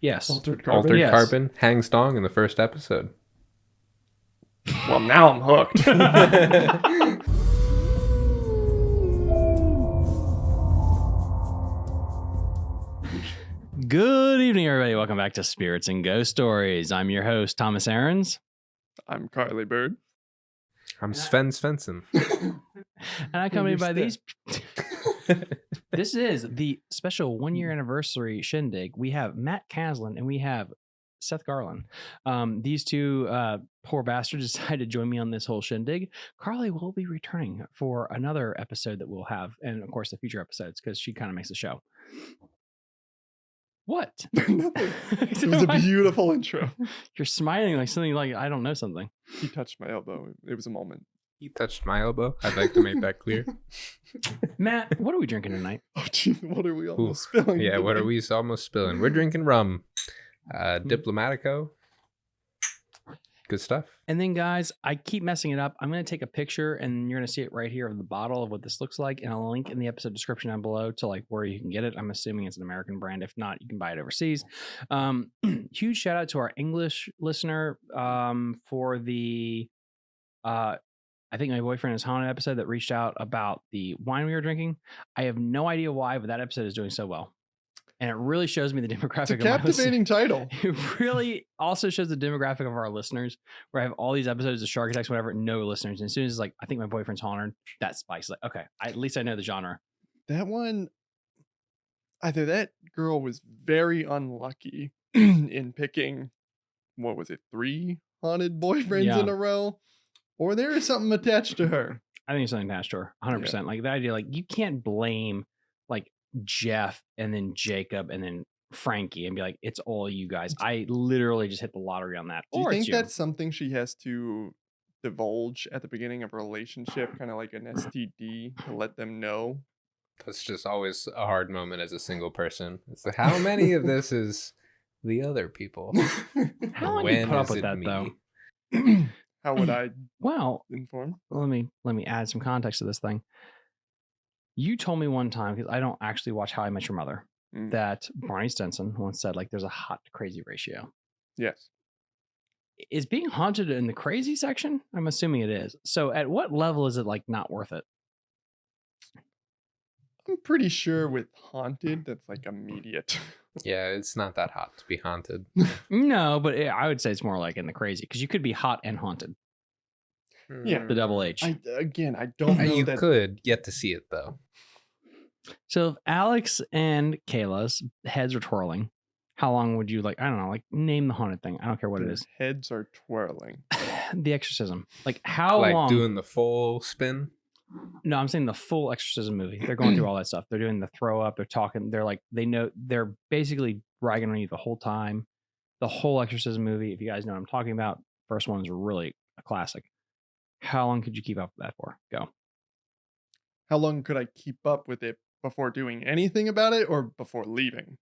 Yes. Altered carbon. Altered Yes. Carbon hangs dong in the first episode. Well, now I'm hooked. Good evening, everybody. Welcome back to Spirits and Ghost Stories. I'm your host, Thomas Aarons. I'm Carly Bird. I'm Sven Svensson. And I come accompanied by You're these. this is the special one year anniversary shindig. We have Matt Caslin and we have Seth Garland. Um, these two uh, poor bastards decided to join me on this whole shindig. Carly will be returning for another episode that we'll have, and of course, the future episodes because she kind of makes the show. What? It was a beautiful intro. You're smiling like something like I don't know something. He touched my elbow. It was a moment. He touched my elbow. I'd like to make that clear. Matt, what are we drinking tonight? Oh, jeez, what are we Ooh, almost spilling? yeah, what are we almost spilling? We're drinking rum. Uh, Diplomatico. Good stuff. And then, guys, I keep messing it up. I'm going to take a picture, and you're going to see it right here of the bottle of what this looks like, and I'll link in the episode description down below to like where you can get it. I'm assuming it's an American brand. If not, you can buy it overseas. Um, huge shout out to our English listener um, for the, uh, I think my boyfriend is haunted episode that reached out about the wine we were drinking. I have no idea why, but that episode is doing so well, and it really shows me the demographic. It's a captivating title. It really also shows the demographic of our listeners, where I have all these episodes of Shark Attacks, whatever, no listeners. And as soon as it's like, I think my boyfriend's haunted, that spikes. Like, okay, I, at least I know the genre. That one, either that girl was very unlucky in picking, what was it, three haunted boyfriends Yeah. in a row, or there is something attached to her. I think it's something attached to her, 100%. Like the idea, like, you can't blame like Jeff and then Jacob and then Frankie and be like, it's all you guys. I literally just hit the lottery on that. Do you or think it's you. that's something she has to divulge at the beginning of a relationship, kind of like an STD, to let them know? That's just always a hard moment as a single person. It's like, how many of this is the other people? How long when you put up with that, me? though? How would I Well, inform? let me let me add some context to this thing. You told me one time because I don't actually watch How I Met Your Mother Mm. that Barney Stinson once said like there's a hot to crazy ratio. Yes. Is being haunted in the crazy section? I'm assuming it is. So at what level is it like not worth it? I'm pretty sure with haunted, that's like immediate. Yeah, it's not that hot to be haunted. No, but it, I would say it's more like in the crazy because you could be hot and haunted. Yeah. The double H. I again, I don't know you that. could get to see it though. So if Alex and Kayla's heads are twirling, how long would you like? I don't know, like name the haunted thing. I don't care what it their is. Heads are twirling. the exorcism. Like how like long? doing the full spin. No, I'm saying the full exorcism movie. They're going through all that stuff. They're doing the throw up. They're talking. They're like they know. They're basically bragging on you the whole time. The whole exorcism movie. If you guys know what I'm talking about, first one is really a classic. How long could you keep up with that for? Go. How long could I keep up with it before doing anything about it or before leaving?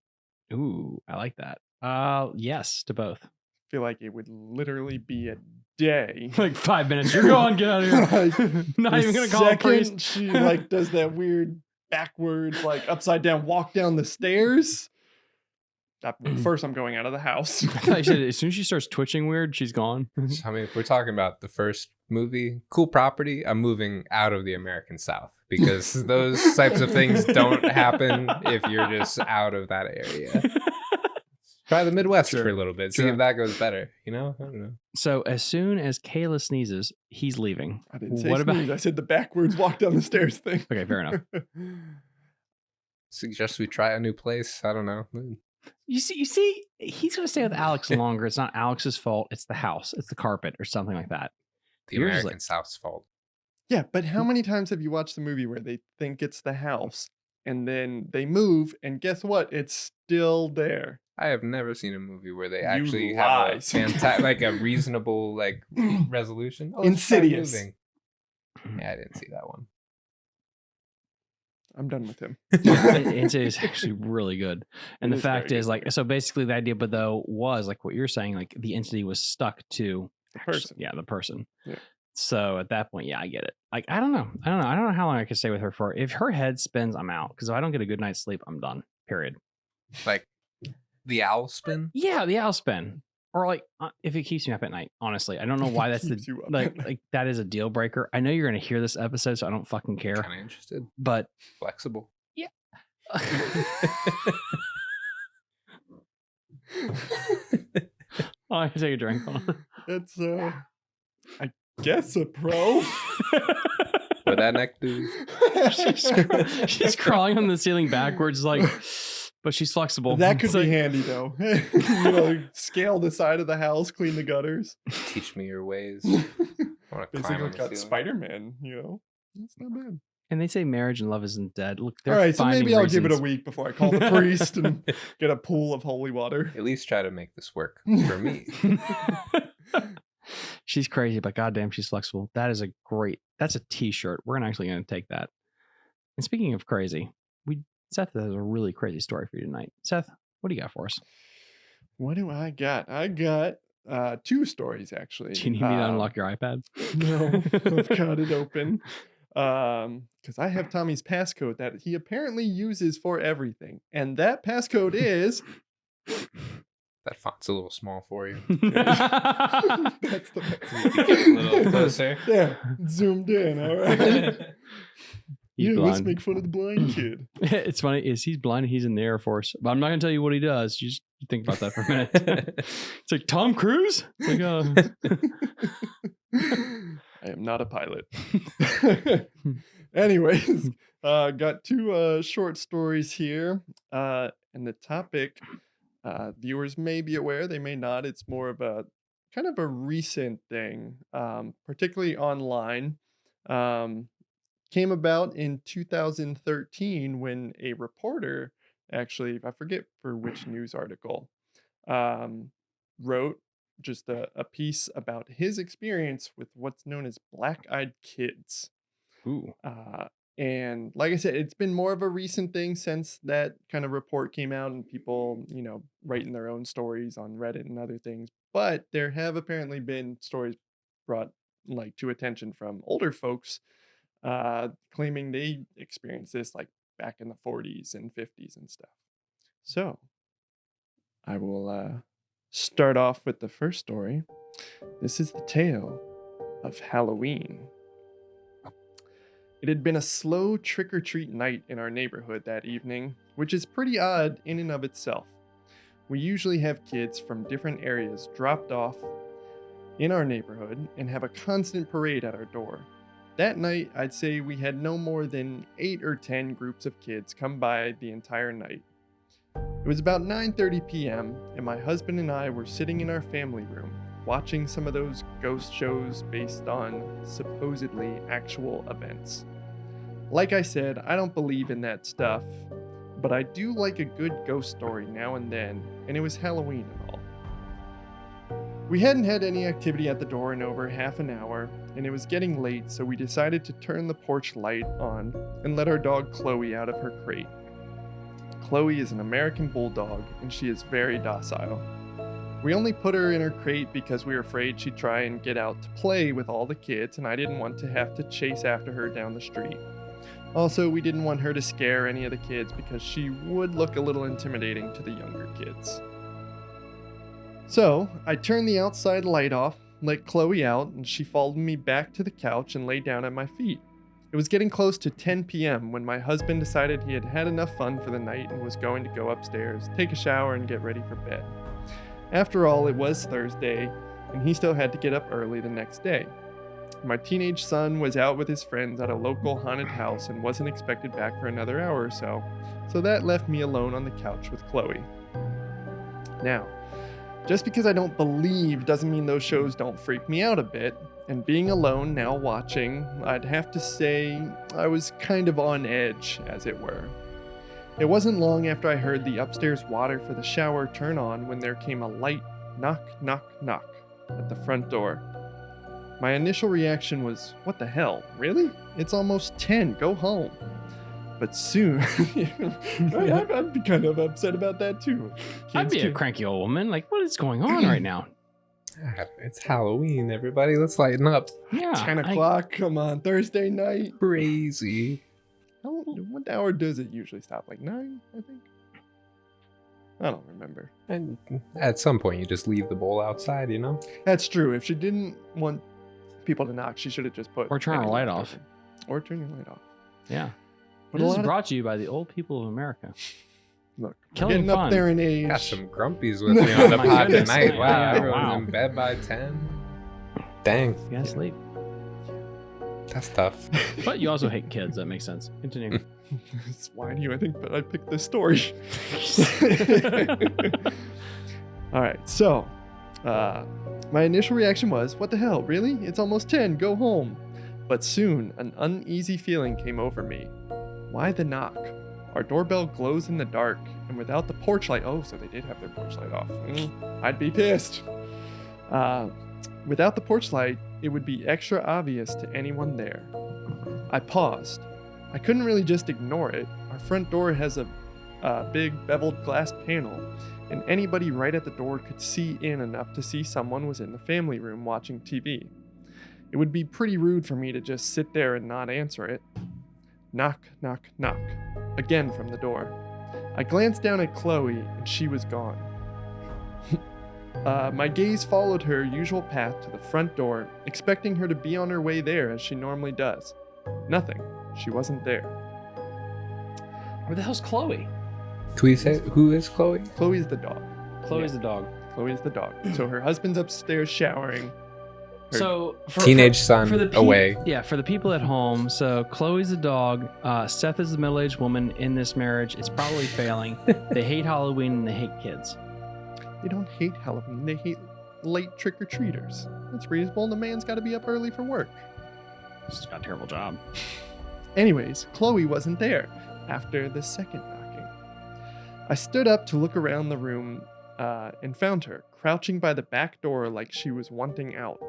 Ooh, I like that. Uh, yes to both. I feel like it would literally be a day. Like five minutes. You're gone. Get out of here. Like, Not even gonna call a priest. She like does that weird backwards, like upside down walk down the stairs. Uh, First, I'm going out of the house. I said as soon as she starts twitching weird, she's gone. I mean, if we're talking about the first movie, Cool Property, I'm moving out of the American South because those types of things don't happen if you're just out of that area. Try the Midwest Sure. for a little bit, see Sure. if that goes better. You know, I don't know. so as soon as Kayla sneezes, he's leaving. I didn't say What about- sneeze. I said the backwards walk down the stairs thing. Okay, fair enough. Suggest we try a new place. I don't know. You see, you see, he's gonna stay with Alex longer. It's not Alex's fault. It's the house. It's the carpet or something like that. The Yours is American like- South's fault. yeah, but how mm. many times have you watched the movie where they think it's the house and then they move and guess what? It's still there. I have never seen a movie where they actually have a lies. fanta- like a reasonable like resolution. Oh, Insidious. moving. Yeah, I didn't see that one. I'm done with him. it's, it's actually really good. And It the is fact is, good. like, so basically, the idea, but though, was like what you're saying, like the entity was stuck to The actu- person. Yeah, the person. Yeah. So at that point, yeah, I get it. Like, I don't know. I don't know. I don't know how long I could stay with her for. If her head spins, I'm out. Because if I don't get a good night's sleep, I'm done. Period. Like The owl spin. Yeah, the owl spin. Or like uh, if it keeps me up at night. Honestly, I don't know why that's the like like that is a deal breaker. I know you're gonna hear this episode, so I don't fucking care. Kind of interested. But Flexible. oh, I can take a drink. On. It's uh, I guess a pro. What that neck do? she's, she's crawling on the ceiling backwards, like, but she's flexible. That could It's be handy though. you know, scale the side of the house, clean the gutters. Teach me your ways. I want to Basically, climb on the got. Spider Man. You know, that's not bad. And they say marriage and love isn't dead. Look, they're All right, so maybe I'll give it a week before I call the priest and get a pool of holy water. At least try to make this work for me. she's crazy, but goddamn, she's flexible. That is a great. That's a T-shirt. We're actually gonna take that. And speaking of crazy, we Seth has a really crazy story for you tonight. Seth, what do you got for us? What do I got? I got uh two stories actually. Do you need me to Um, unlock your iPad? No, I've got it open. Um, because I have Tommy's passcode that he apparently uses for everything, and that passcode is That font's a little small for you. that's the A little closer. There, zoomed in. All right. He's yeah, let's make fun of the blind kid. it's funny is he's blind and he's in the Air Force, but I'm not gonna tell you what he does. You just think about that for a minute. it's like Tom Cruise. It's like, uh, I am not a pilot. Anyways, uh, got two uh, short stories here. Uh, and the topic, uh, viewers may be aware, they may not. It's more of a kind of a recent thing, um, particularly online. Um, came about in 2013 when a reporter, actually, I forget for which news article, um, wrote just a, a piece about his experience with what's known as black eyed kids. ooh, Uh, and like I said, it's been more of a recent thing since that kind of report came out and people, you know, writing their own stories on Reddit and other things. But there have apparently been stories brought like to attention from older folks uh, claiming they experienced this like back in the 40s and 50s and stuff. So I will uh, start off with the first story. This is the tale of Halloween. It had been a slow trick or treat night in our neighborhood that evening, which is pretty odd in and of itself. We usually have kids from different areas dropped off in our neighborhood and have a constant parade at our door. That night, I'd say we had no more than 8 or 10 groups of kids come by the entire night. It was about 9:30 p.m. and my husband and I were sitting in our family room watching some of those ghost shows based on supposedly actual events. Like I said, I don't believe in that stuff, but I do like a good ghost story now and then, and it was Halloween and all. We hadn't had any activity at the door in over half an hour, and it was getting late, so we decided to turn the porch light on and let our dog Chloe out of her crate. Chloe is an American bulldog, and she is very docile. We only put her in her crate because we were afraid she'd try and get out to play with all the kids, and I didn't want to have to chase after her down the street. Also, we didn't want her to scare any of the kids because she would look a little intimidating to the younger kids. So, I turned the outside light off, let Chloe out, and she followed me back to the couch and lay down at my feet. It was getting close to 10 p.m. when my husband decided he had had enough fun for the night and was going to go upstairs, take a shower, and get ready for bed. After all, it was Thursday, and he still had to get up early the next day. My teenage son was out with his friends at a local haunted house and wasn't expected back for another hour or so, so that left me alone on the couch with Chloe. Now, just because I don't believe doesn't mean those shows don't freak me out a bit, and being alone now watching, I'd have to say I was kind of on edge, as it were. It wasn't long after I heard the upstairs water for the shower turn on when there came a light knock, knock, knock at the front door. My initial reaction was, What the hell? Really? It's almost 10. Go home. But soon, I, I'd- I'd be kind of upset about that too. I'd Kids be a cranky old woman. Like, what is going on right now? It's Halloween, everybody. Let's lighten up. Yeah, 10 I- o'clock, come on, Thursday night. Crazy. How, what hour does it usually stop? Like 9, I think? I don't remember. And at some point, you just leave the bowl outside, you know? That's true. If she didn't want people to knock, she should have just put Or turn her light off. open. Or turn your light off. Yeah. But this is lot of- brought to you by the old people of America. Look, we're Killing getting fun. up there in age. Got some grumpies with me on the My pod tonight. Wow, yeah, everyone's wow. in bed by 10. Dang, You gotta sleep. that's tough. But you also hate kids. That makes sense. Continue. it's whiny you, I think, but I picked this story. All right, so uh, my initial reaction was, What the hell? Really? It's almost 10. Go home. But soon, an uneasy feeling came over me. Why the knock? Our doorbell glows in the dark, and without the porch light, oh, so they did have their porch light off. Mm, I'd be pissed. Uh, without the porch light, it would be extra obvious to anyone there. I paused. I couldn't really just ignore it. Our front door has a, a big beveled glass panel, and anybody right at the door could see in enough to see someone was in the family room watching TV. It would be pretty rude for me to just sit there and not answer it. Knock, knock, knock. Again from the door. I glanced down at Chloe, and she was gone. uh, my gaze followed her usual path to the front door, expecting her to be on her way there as she normally does. Nothing. She wasn't there. Where the hell's Chloe? Can we say who is Chloe? Chloe's the dog. Chloe's the dog. Chloe's the dog. So her husband's upstairs showering. Her- So for, Teenage for- son for the peop- away. Yeah, for the people at home. So Chloe's the dog. Uh, Seth is the middle-aged woman in this marriage. It's probably failing. they hate Halloween and they hate kids. They don't hate Halloween. They hate late trick or treaters. That's reasonable. The man's got to be up early for work. She's got a terrible job. Anyways, Chloe wasn't there after the second knocking. I stood up to look around the room uh, and found her crouching by the back door like she was wanting out.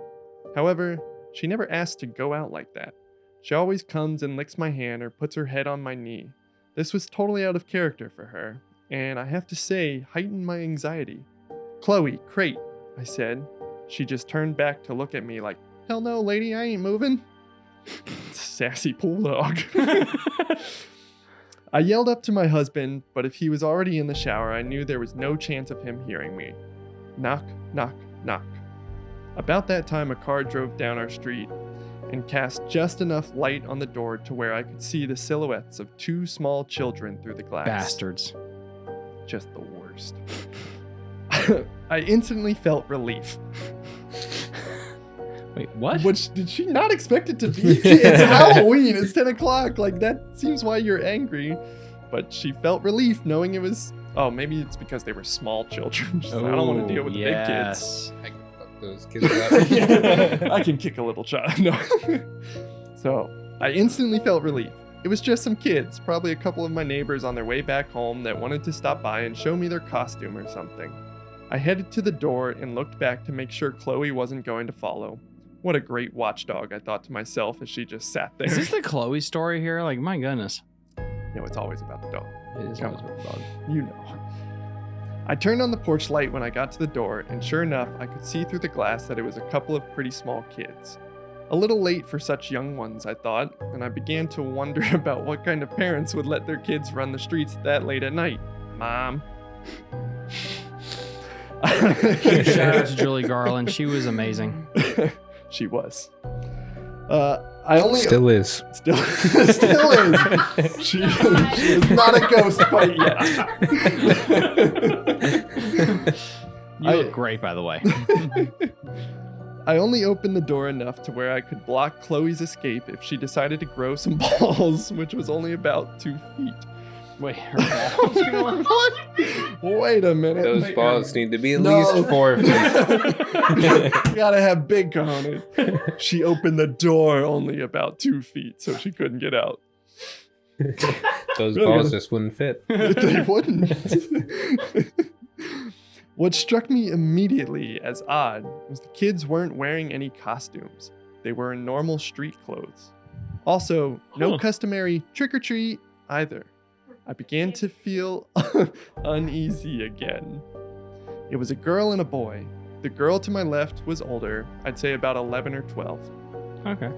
However, she never asked to go out like that. She always comes and licks my hand or puts her head on my knee. This was totally out of character for her, and I have to say, heightened my anxiety. Chloe, crate, I said. She just turned back to look at me like, hell no, lady, I ain't moving. Sassy pool dog. I yelled up to my husband, but if he was already in the shower, I knew there was no chance of him hearing me. Knock, knock, knock. About that time, a car drove down our street and cast just enough light on the door to where I could see the silhouettes of two small children through the glass. Bastards. Just the worst. I instantly felt relief. Wait, what? Which did she not expect it to be? it's Halloween. It's 10 o'clock. Like that seems why you're angry. But she felt relief knowing it was. Oh, maybe it's because they were small children. She's like, I don't want to deal with the big kids. Yes. I can those kids up. I can kick a little child. No. so I instantly felt relief. It was just some kids, probably a couple of my neighbors on their way back home that wanted to stop by and show me their costume or something. I headed to the door and looked back to make sure Chloe wasn't going to follow. What a great watchdog, I thought to myself as she just sat there. Is this the Chloe story here? Like, my goodness. no, it's always about the dog. It is Come always with the dog. You know. I turned on the porch light when I got to the door, and sure enough, I could see through the glass that it was a couple of pretty small kids. A little late for such young ones, I thought, and I began to wonder about what kind of parents would let their kids run the streets that late at night. Mom. Shout out to Julie Garland. She was amazing. she was. Uh, I only Still is. still still is. She, she is not a ghost quite yet. You I- look great, by the way. I only opened the door enough to where I could block Chloe's escape if she decided to grow some balls, which was only about two feet. Wait, her balls are what? Wait a minute. Those Wait, balls need to be at No. least four feet. Gotta have big cojones. She opened the door only about two feet, so she couldn't get out. Those Really balls good. just wouldn't fit. they wouldn't. what struck me immediately as odd was the kids weren't wearing any costumes. They were in normal street clothes. Also, no Huh. customary trick or treat either. I began to feel uneasy again. It was a girl and a boy. The girl to my left was older, I'd say about 11 or 12. Okay.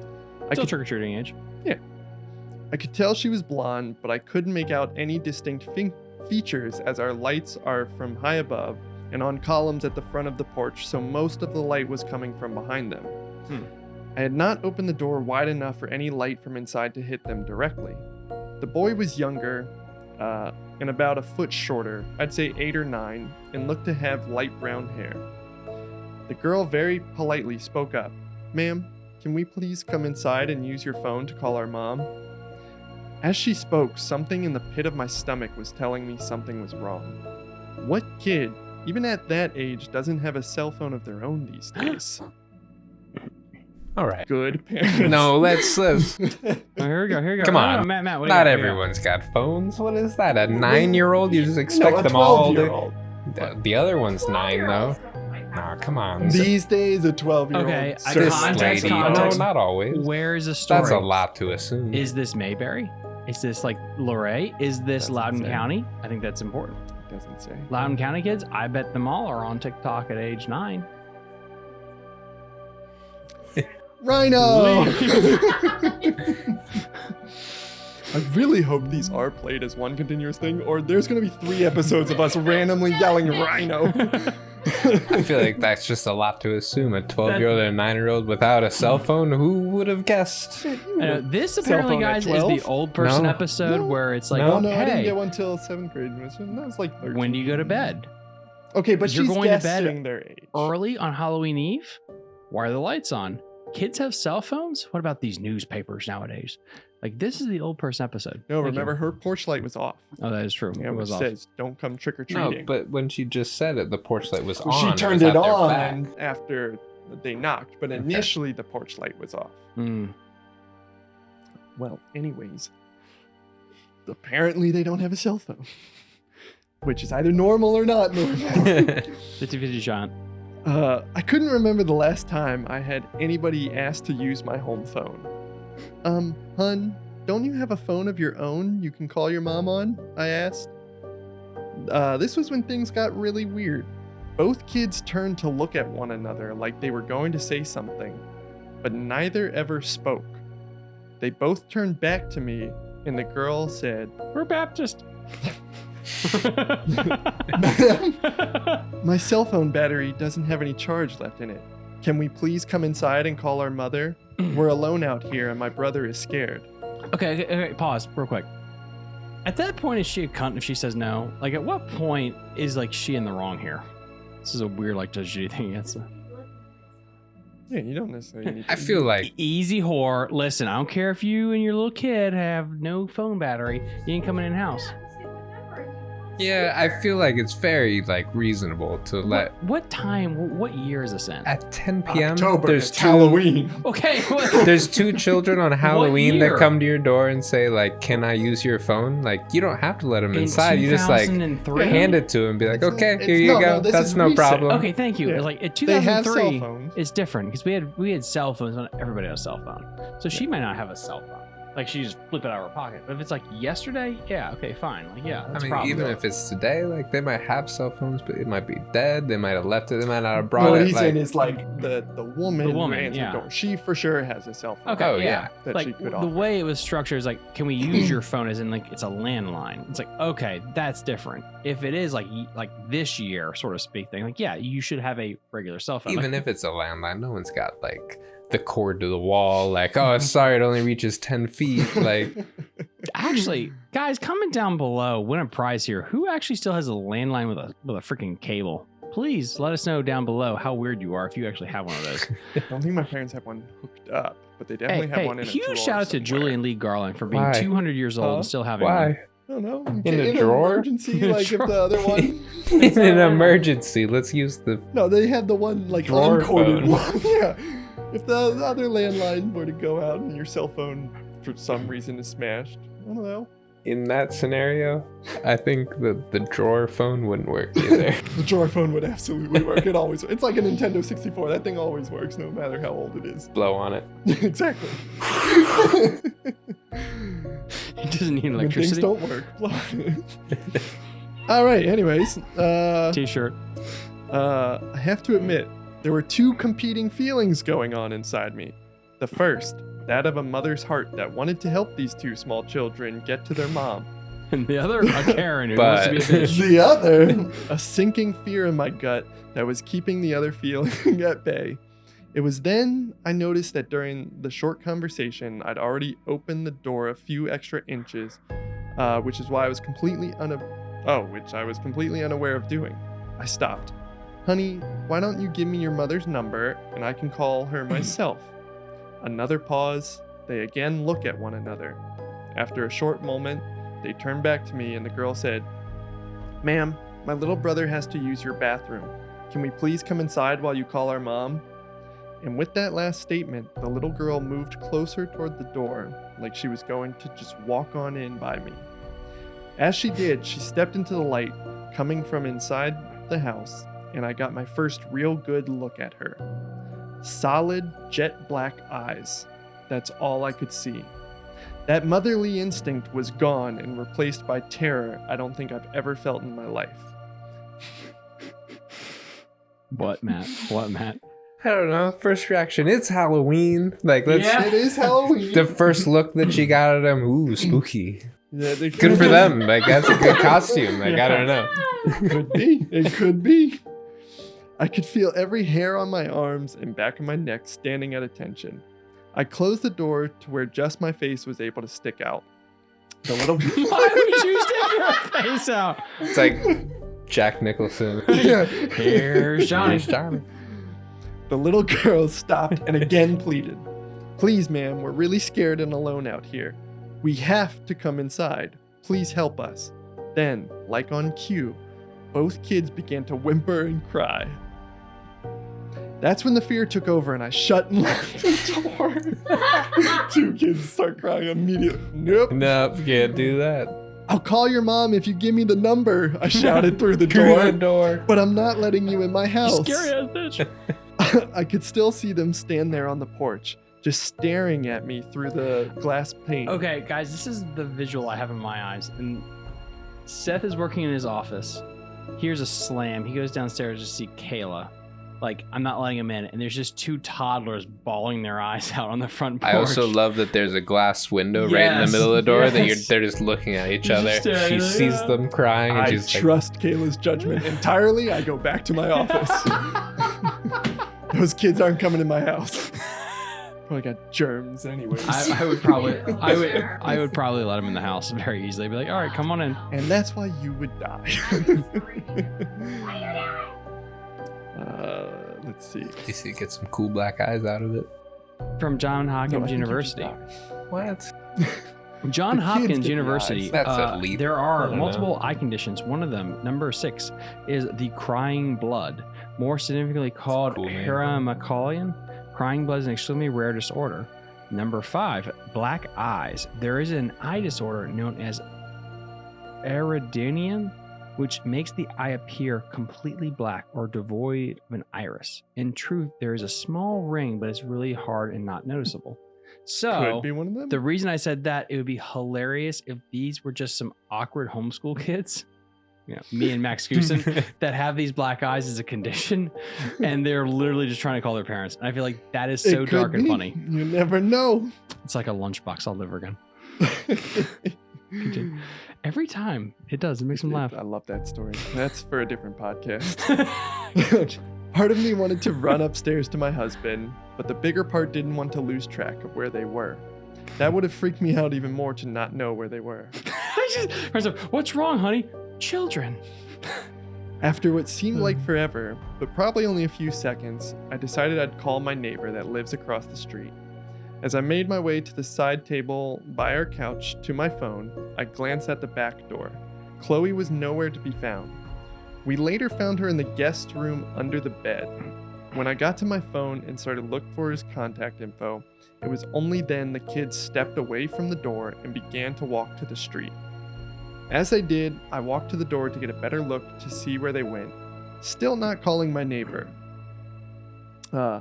I Still could trick or treating age. Yeah. I could tell she was blonde, but I couldn't make out any distinct features as our lights are from high above and on columns at the front of the porch, so most of the light was coming from behind them. Hmm. I had not opened the door wide enough for any light from inside to hit them directly. The boy was younger, uh, and about a foot shorter, I'd say eight or nine, and looked to have light brown hair. The girl very politely spoke up Ma'am, can we please come inside and use your phone to call our mom? As she spoke, something in the pit of my stomach was telling me something was wrong. What kid, even at that age, doesn't have a cell phone of their own these days? All right. Good parents. No, let's let's. Oh, here we go. Here we go. Come on. no, Matt. Matt. What do Not got? Here we go. everyone's got phones. What is that? A nine-year-old? You just expect no, a them all 12 year to. old. The, the other one's nine though. Nah, come on. These days, a 12 year old. Okay, I- this context, lady. context. No, not always. Where is the story? That's a lot to assume. Is this Mayberry? Is this like Luray? Is this Doesn't Loudoun say. County? I think that's important. Doesn't say. Loudoun County kids, I bet them all are on TikTok at age nine. Rhino! I really hope these are played as one continuous thing, or there's gonna be three episodes of us randomly yelling Rhino. I feel like that's just a lot to assume. A 12 year old and a 9 year old without a cell phone? Who would have guessed? I know, uh, this apparently, guys, is the old person No. episode No. where it's like, No. Oh no, I didn't hey, get one till seventh grade. That was like 13. when do you go to bed? Okay, but You're she's going to bed guessing their age. Early on Halloween Eve? Why are the lights on? Kids have cell phones? What about these newspapers nowadays? Like, this is the old person episode. No, Thank you. remember her porch light was off. Oh, that is true. Yeah, it was off. says don't come trick or No, treating. but when she just said it, the porch light was Well, on. she turned at it on after they knocked, but Okay. initially the porch light was off. Mm. Well, anyways, apparently they don't have a cell phone, which is either normal or not normal. 50 50 shot. Uh, I couldn't remember the last time I had anybody ask to use my home phone. Um, hun, don't you have a phone of your own you can call your mom on? I asked. Uh, this was when things got really weird. Both kids turned to look at one another like they were going to say something, but neither ever spoke. They both turned back to me, and the girl said, We're Baptist. My cell phone battery doesn't have any charge left in it. Can we please come inside and call our mother? We're alone out here and my brother is scared. okay, okay, okay, pause real quick. At that point, is she a cunt if she says no? Like, at what point is like she in the wrong here? This is a weird like Judge Judy thing. It's a Yeah, you don't necessarily need to. I feel like easy whore. Listen, I don't care if you and your little kid have no phone battery. You ain't coming in house. Yeah, I feel like it's very like reasonable to let What, what time? What year is this in? at 10 p.m. October, there's it's two Halloween. Okay. what- there's two children on Halloween that come to your door and say like, "Can I use your phone?" Like you don't have to let them in inside. You just like hand it to them, and be like, It's- "Okay, it's- here you no, no, go. this That's no recent. problem." Okay, thank you. Yeah. It's like in They have cell 2003, phones. it's different because we had we had cell phones. Not everybody had a cell phone, so she might not have a cell phone. Like she just flip it out of her pocket. But if it's like yesterday, yeah, okay, fine. Like yeah, I that's a mean, problem. even if it's today, like they might have cell phones, but it might be dead. They might have left it. They might not have brought what it. he's like, saying is like the the woman, The who woman, answered yeah. the door. She for sure has a cell phone. Okay, Oh, yeah. yeah. That like she could the offer. way it was structured is like, can we use your phone as in like it's a landline? It's like okay, that's different. If it is like like this year, sort of speak thing, like yeah, you should have a regular cell phone. even Like, if it's a landline, no one's got like the cord to the wall. Like, oh, sorry, it only reaches ten feet. Like, actually, guys, comment down below. Win a prize here. Who actually still has a landline with a with a freaking cable? Please let us know down below how weird you are if you actually have one of those. I don't think my parents have one hooked up, but they hey, definitely have hey, one in a huge shout out to. Julian Lee Garland for being Why? 200 years old Huh? and still having one. why? I don't know. In a an drawer? emergency, In a like if the other one. In an emergency, let's use the. No, they had the one like Drawer uncorded phone. one. yeah. If the the other landline were to go out and your cell phone for some reason is smashed, I don't know. In that scenario, I think the the drawer phone wouldn't work either. The drawer phone would absolutely work. It always. It's like a Nintendo 64. That thing always works, no matter how old it is. Blow on it. exactly. It doesn't need when things electricity. don't work. All right. Anyways, uh, T-shirt. uh, I have to admit, there were two competing feelings going on inside me. The first, that of a mother's heart that wanted to help these two small children get to their mom. and the other a Karen who wants to be a But- bitch. the other, a sinking fear in my gut that was keeping the other feeling at bay. It was then I noticed that during the short conversation, I'd already opened the door a few extra inches, uh, which is why I was completely una- oh, which I was completely unaware of doing. I stopped. Honey, why don't you give me your mother's number and I can call her myself? Another pause. They again look at one another. After a short moment, they turn back to me and the girl said, Ma'am, my little brother has to use your bathroom. Can we please come inside while you call our mom? And with that last statement, the little girl moved closer toward the door, like she was going to just walk on in by me. As she did, she stepped into the light coming from inside the house, and I got my first real good look at her. Solid, jet black eyes. That's all I could see. That motherly instinct was gone and replaced by terror I don't think I've ever felt in my life. What, Matt? What, Matt? I don't know. First reaction, it's Halloween. Like let's Yeah. It is Halloween. the first look that she got at him. Ooh, spooky. Yeah, Good for them. Like that's a good costume. Like I don't know. could be. It could be. I could feel every hair on my arms and back of my neck standing at attention. I closed the door to where just my face was able to stick out. The little Why would you stick your face out? It's like Jack Nicholson. Yeah. Here's Johnny. Here's Johnny. The little girl stopped and again pleaded. Please, ma'am, we're really scared and alone out here. We have to come inside. Please help us. Then, like on cue, both kids began to whimper and cry. That's when the fear took over and I shut and locked the door. Two kids start crying immediately. Nope. Nope, can't do that. I'll call your mom if you give me the number, I shouted through the Through the door. door. But I'm not letting you in my house. Scary ass bitch. I could still see them stand there on the porch, just staring at me through the glass pane. Okay, guys, this is the visual I have in my eyes. And Seth is working in his office. Here's a slam. He goes downstairs to see Kayla. Like, I'm not letting him in. And there's just two toddlers bawling their eyes out on the front porch. I also love that there's a glass window right in the middle of the door that you're they're just looking at each other. She like, sees "Ah." them crying and I she's like, trust Kayla's judgment entirely. I go back to my office. Those kids aren't coming in my house. Probably got germs, anyways. I, I would probably, I would, I would probably let him in the house very easily. Be like, all right, come on in. and that's why you would die. uh, let's see. you see, get some cool black eyes out of it. From John Hopkins think you should University. What? John The Hopkins University. That's uh, leap. There are multiple know. eye conditions. One of them, number six, is the crying blood, more significantly called cool name. Crying blood is an extremely rare disorder. Number five, black eyes. There is an eye disorder known as Eridanium, which makes the eye appear completely black or devoid of an iris. In truth, there is a small ring, but it's really hard and not noticeable. So, Could be one of them. the reason I said that it would be hilarious if these were just some awkward homeschool kids, you know, me and Max Goosen, that have these black eyes as a condition, and they're literally just trying to call their parents. And I feel like that is so dark and funny. You never know. It's like a lunchbox all over again. Every time it does, it makes them laugh. I love that story. That's for a different podcast. part of me wanted to run upstairs to my husband, but the bigger part didn't want to lose track of where they were. That would have freaked me out even more to not know where they were. I just- what's wrong, honey? Children. After what seemed like hmm. forever, but probably only a few seconds, I decided I'd call my neighbor that lives across the street. As I made my way to the side table by our couch to my phone, I glanced at the back door. Chloe was nowhere to be found. We later found her in the guest room under the bed. When I got to my phone and started looking for his contact info, it was only then the kids stepped away from the door and began to walk to the street. As they did, I walked to the door to get a better look to see where they went, still not calling my neighbor. Uh,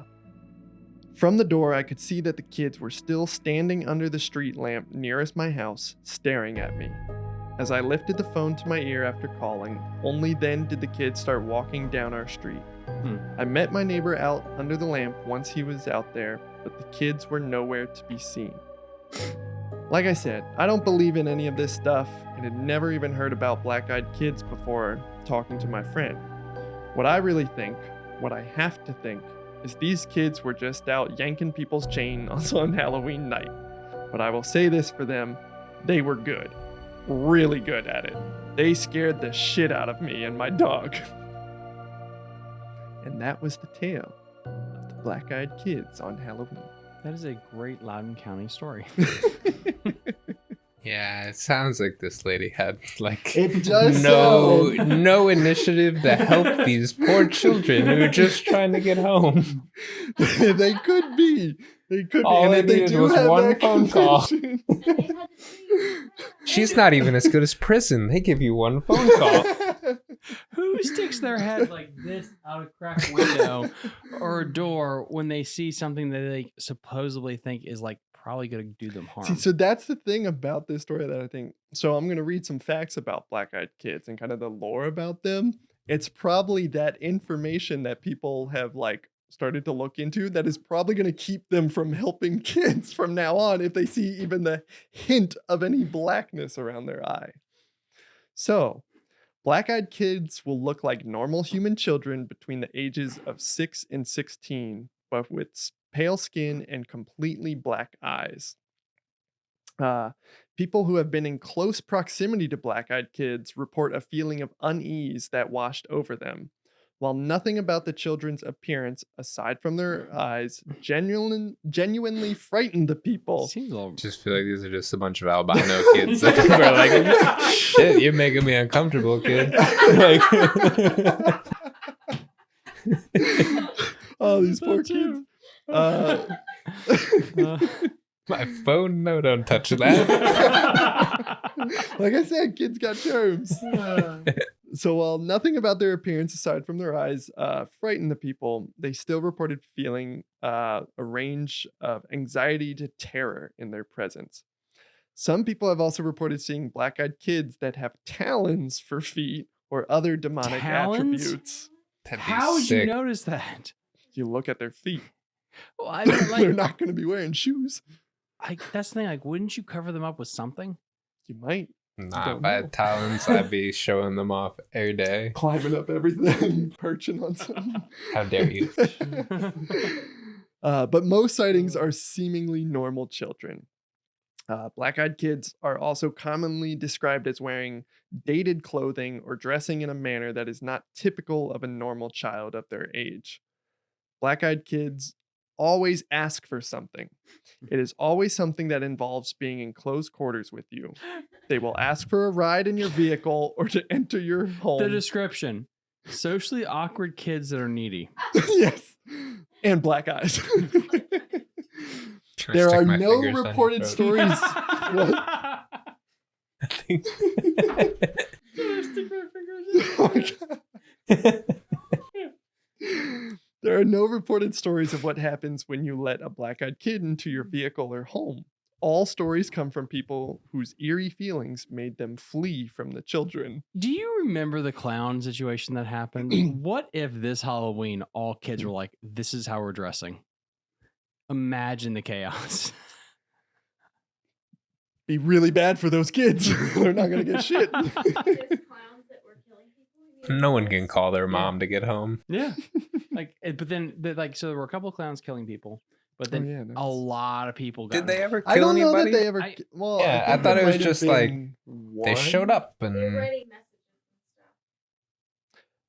from the door, I could see that the kids were still standing under the street lamp nearest my house, staring at me. As I lifted the phone to my ear after calling, only then did the kids start walking down our street. Hmm. I met my neighbor out under the lamp once he was out there, but the kids were nowhere to be seen. Like I said, I don't believe in any of this stuff and had never even heard about black eyed kids before talking to my friend. What I really think, what I have to think, is these kids were just out yanking people's chain on Halloween night. But I will say this for them they were good. Really good at it. They scared the shit out of me and my dog. And that was the tale of the black eyed kids on Halloween. That is a great Loudoun County story. Yeah, it sounds like this lady had like It does no sound- no initiative to help these poor children who are just trying to get home. they could be. They could All be. I And if they needed do was have one that phone call. She's not even as good as prison. They give you one phone call. Who sticks their head like this out a cracked window or a door when they see something that they supposedly think is like probably going to do them harm? See, so that's the thing about this story that I think. So I'm going to read some facts about black eyed kids and kind of the lore about them. It's probably that information that people have like started to look into that is probably going to keep them from helping kids from now on if they see even the hint of any blackness around their eye. So, black eyed kids will look like normal human children between the ages of 6 and 16, but with pale skin and completely black eyes. Uh, people who have been in close proximity to black eyed kids report a feeling of unease that washed over them. While nothing about the children's appearance, aside from their eyes, genuine, genuinely frightened the people. Seems a. Just feel like these are just a bunch of albino kids that are like, shit, you're making me uncomfortable, kid. Like, oh, these poor kids. You. Uh, Uh, my phone, no, don't touch that. like I said, kids got germs. So while nothing about their appearance aside from their eyes uh, frightened the people, they still reported feeling uh, a range of anxiety to terror in their presence. Some people have also reported seeing black-eyed kids that have talons for feet or other demonic Talons? attributes. How would you notice that? You look at their feet; Well, I mean, they're not going to be wearing shoes. I, that's the thing. Like, wouldn't you cover them up with something? You might Nah, Don't if I know. had talents, I'd be showing them off every day. climbing up everything, perching on something. How dare you? uh, but most sightings are seemingly normal children. Uh, Black eyed kids are also commonly described as wearing dated clothing or dressing in a manner that is not typical of a normal child of their age. Black eyed kids always ask for something. Mm. It is always something that involves being in close quarters with you. They will ask for a ride in your vehicle or to enter your home. The description: socially awkward kids that are needy. yes. And black eyes. There are my no fingers down your reported throat? stories. What? I think- Oh my God. There are no reported stories of what happens when you let a black eyed kid into your vehicle or home. All stories come from people whose eerie feelings made them flee from the children. Do you remember the clown situation that happened? what if this Halloween all kids were like, "This is how we're dressing"? Imagine the chaos. Be really bad for those kids. They're not going to get shit. There's clowns that were killing people. you no one can call their mom to get home. yeah, like, eh, but then, like, so there were a couple of clowns killing people, but Oh, then yeah, a lot of people got. Did they ever I kill don't know anybody? that they ever. I- well, Yeah, I think thought it was just, like, been they showed up and writing messages and stuff.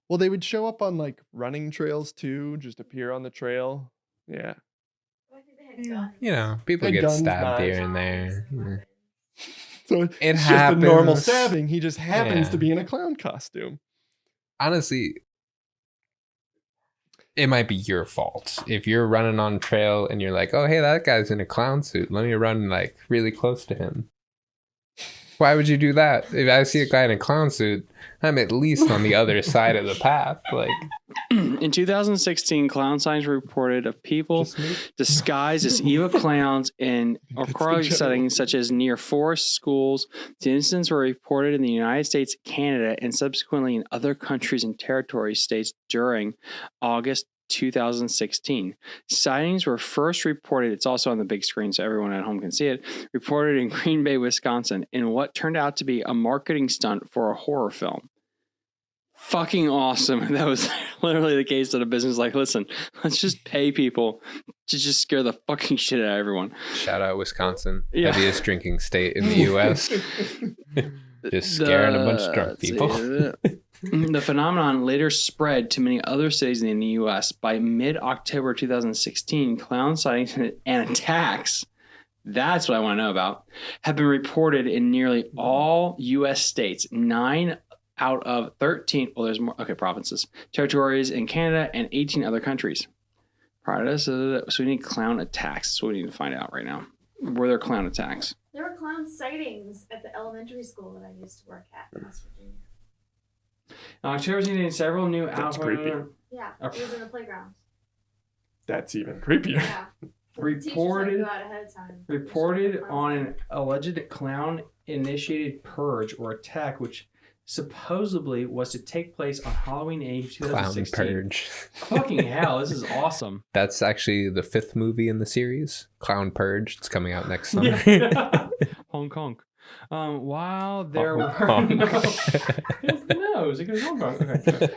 Well, they would show up on like running trails too, just appear on the trail. Yeah. But I think they had guns. you know people Had get stabbed knives. here and there. Knives and Yeah. So It it's just a normal stabbing. He just happens Yeah. to be in a clown costume. Honestly it might be your fault. If you're running on trail and you're like oh hey that guy's in a clown suit. Let me run like really close to him why would you do that? If i see a guy in a clown suit i'm at least on the other side of the path like. In 2016, clown signs were reported of people disguised as evil clowns in That's the aquatic general settings such as near forest schools. The incidents were reported in the United States, Canada, and subsequently in other countries and territories states during August 2016. Sightings were first reported, it's also on the big screen so everyone at home can see it, reported in Green Bay, Wisconsin, in what turned out to be a marketing stunt for a horror film. Fucking awesome. That was literally the case of a business. Like, listen, let's just pay people to just scare the fucking shit out of everyone. Shout out Wisconsin, Yeah. heaviest drinking state in the U.S. Just scaring a bunch of drunk people. the phenomenon later spread to many other cities in the U.S. By mid-October 2016, clown sightings and attacks. That's what I want to know about. Have been reported in nearly all U.S. states. Nine out of 13. Well, there's more. Okay, provinces, territories in Canada, and 18 other countries. Prior to this, uh, so we need clown attacks. That's what we need to find out right now. Were there clown attacks? There were clown sightings at the elementary school that I used to work at in West Virginia. Uh, in October, seen several new That's outbreaks. creepy. Yeah, it was in the playground. That's even creepier. Yeah. Teachers had to Reported go out ahead of time. reported on an alleged clown initiated purge or attack which supposedly was to take place on Halloween Eve Clown Purge. Fucking hell, this is awesome. That's actually the fifth movie in the series, Clown Purge. It's coming out next summer. Yeah. Hong Kong. Um, while there Hong were Kong. no, It's nose. It goes Hong Kong. Okay.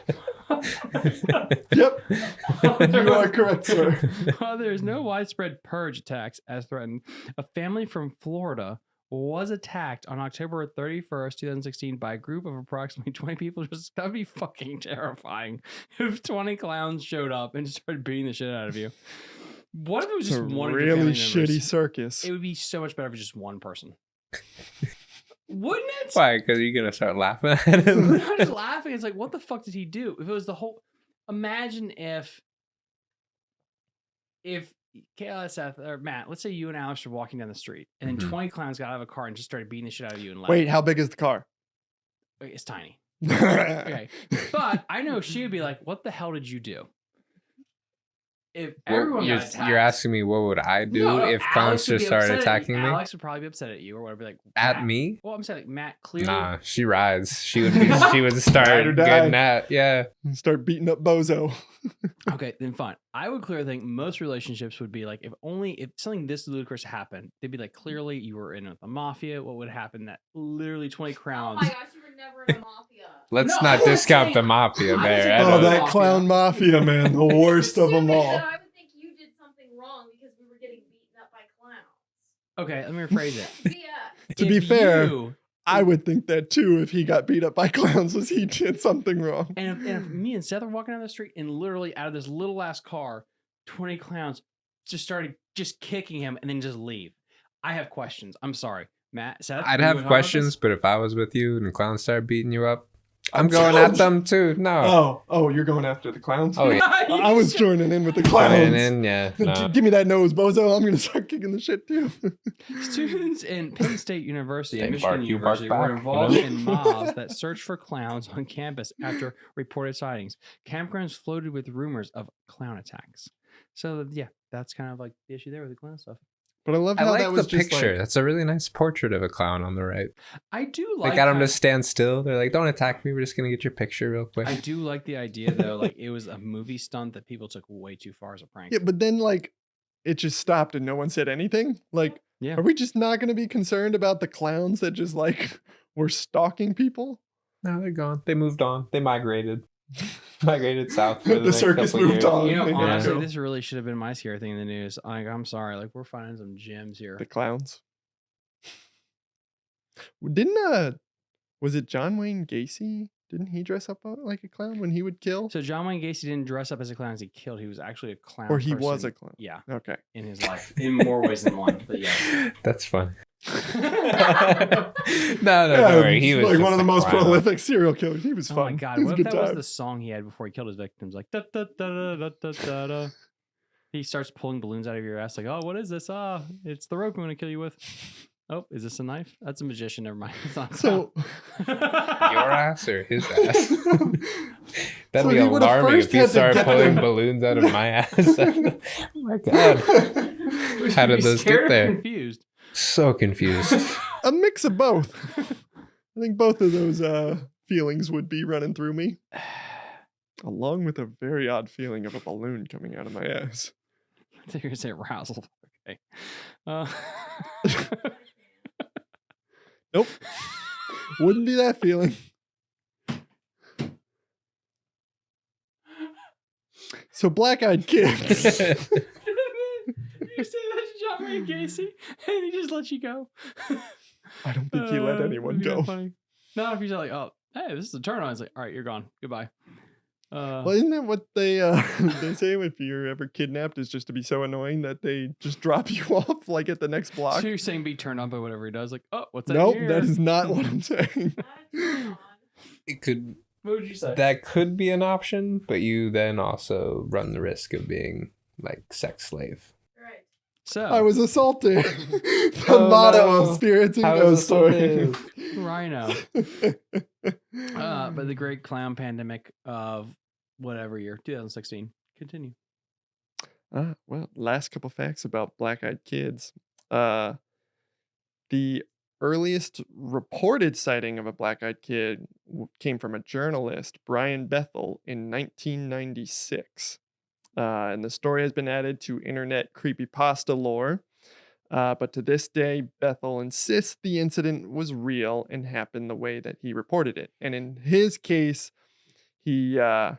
Yep. You are correct, sir. While there is no widespread purge attacks as threatened, a family from Florida was attacked on October 31st, 2016 by a group of approximately 20 people. Just that'd be fucking terrifying if 20 clowns showed up and started beating the shit out of you. What if it was It's a just one of your really shitty members? circus. It would be so much better if it was just one person. Wouldn't it? Why? Because you're gonna start laughing at I'm him. not just laughing. It's like, what the fuck did he do? If it was the whole, imagine if, if Seth, or Matt, let's say you and Alex are walking down the street, and then Mhm. 20 clowns got out of a car and just started beating the shit out of you and left. Wait, how big is the car? It's tiny. Okay, but I know she would be like, "What the hell did you do?" If everyone you're, got you're asking me what would I do No, no, if Alex clowns just started upset at attacking me? Alex would probably be upset at you or whatever. Be like At me? Well, I'm saying like Matt clearly. Nah, she rides. She would be. She would start Ride or die. getting at. Yeah. Start beating up Bozo. Okay, then fine. I would clearly think most relationships would be like if only if something this ludicrous happened, they'd be like clearly you were in with the mafia. What would happen that literally twenty oh crowns? my gosh, you were never in a mafia. Let's No, not discount say- the mafia I would there. Oh, that Mafia. clown mafia, man. The worst of them all. though, I would think you did something wrong because we were getting beaten up by clowns. Okay, let me rephrase it. Yeah. To be fair, you- I would think that too if he got beat up by clowns was he did something wrong. and if, and if me and Seth are walking down the street and literally out of this little ass car, twenty clowns just started just kicking him and then just leave. I have questions. I'm sorry, Matt. Seth. I'd have wanna talk about questions, but if I was with you and the clowns started beating you up, oh, I'm I'm going telling at them too. No. Oh, oh, you're going after the clowns? Oh, yeah. I was joining in with the Going clowns. in, yeah. G- No. Give me that nose, bozo. I'm gonna start kicking the shit too. Students in Penn State University They and Michigan bark, you bark University were you know? involved in mobs that searched for clowns on campus after reported sightings. Campgrounds floated with rumors of clown attacks. So yeah, that's kind of like the issue there with the clown stuff. But I love I like that the was just picture. like That's a really nice portrait of a clown on the right. I do like. They got him to stand still. They're like, "Don't attack me. We're just gonna get your picture real quick." I do like the idea though, like it was a movie stunt that people took way too far as a prank. yeah, but then like it just stopped and no one said anything. Like, Yeah. are we just not gonna be concerned about the clowns that just like were stalking people? No, they're gone. They moved on. They migrated. migrated south. For the, The circus moved years. on. You know, Yeah. honestly, this really should have been my scary thing in the news. Like, I'm sorry, like we're finding some gems here. The clowns. Didn't uh was it John Wayne Gacy? Didn't he dress up uh, like a clown when he would kill? So John Wayne Gacy didn't dress up as a clown as he killed. He was actually a clown. or he was a clown. yeah Okay. in his life in more ways than one. But yeah. That's fun. no, no, Yeah, don't worry. He was like one of the most clown. prolific serial killers. He was Oh fun. my god! What if good that was the song he had before he killed his victims? Like da da da da da da da. He starts pulling balloons out of your ass. Like, oh, what is this? Ah, it's the rope I'm gonna kill you with. Oh, is this a knife? That's a magician. Never mind. It's not So Your ass or his ass? That'd So be alarming if he started pulling balloons out of my ass. oh my god. How did those get there? Confused. So confused. a mix of both. I think both of those uh feelings would be running through me. along with a very odd feeling of a balloon coming out of my ass. I think you're gonna arousal. Okay. Uh, Nope. Wouldn't be that feeling. So black eyed kids. you say that to John Gacy, and he just lets you go. I don't think he let Uh, anyone go. No, if you're like, oh, hey, this is a turn on. It's like, all right, you're gone. Goodbye. Uh, Well, isn't that what they uh they say if you're ever kidnapped is just to be so annoying that they just drop you off like at the next block? so you're saying be turned on by whatever he does? Like, oh, what's that? Nope, here? that is not what I'm saying. Not a turn on. it could What would you say? that could be an option, but you then also run the risk of being like sex slave. Right. so I was assaulted. the Oh, motto no. of Spirits and I Ghost Stories. Rhino. Uh, but the great clown pandemic of whatever year, 2016. Continue. Ah, well, last couple facts about black eyed kids. Uh, the earliest reported sighting of a black eyed kid came from a journalist, Brian Bethel, in 1996. Uh, and the story has been added to internet creepypasta lore. Uh, but to this day, Bethel insists the incident was real and happened the way that he reported it. And in his case, he uh,